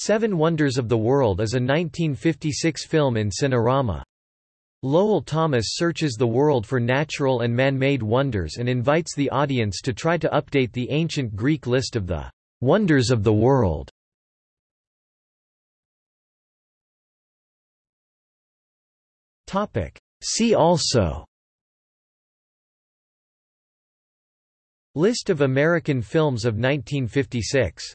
Seven Wonders of the World is a 1956 film in Cinerama. Lowell Thomas searches the world for natural and man-made wonders and invites the audience to try to update the ancient Greek list of the wonders of the world. See also List of American films of 1956